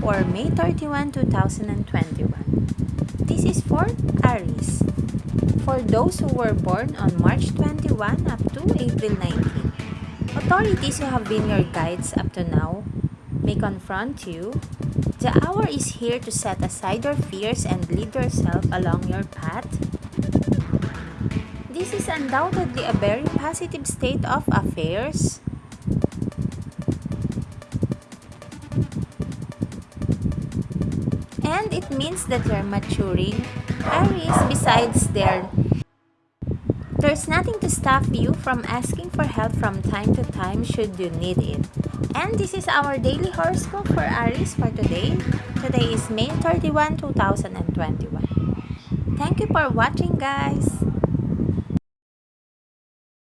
for May 31, 2021. This is for Aries. For those who were born on March 21 up to April 19. Authorities who have been your guides up to now may confront you. The hour is here to set aside your fears and lead yourself along your path. This is undoubtedly a very positive state of affairs. And it means that you're maturing. Aries, besides there, there's nothing to stop you from asking for help from time to time should you need it. And this is our daily horoscope for Aries for today. Today is May 31, 2021. Thank you for watching guys.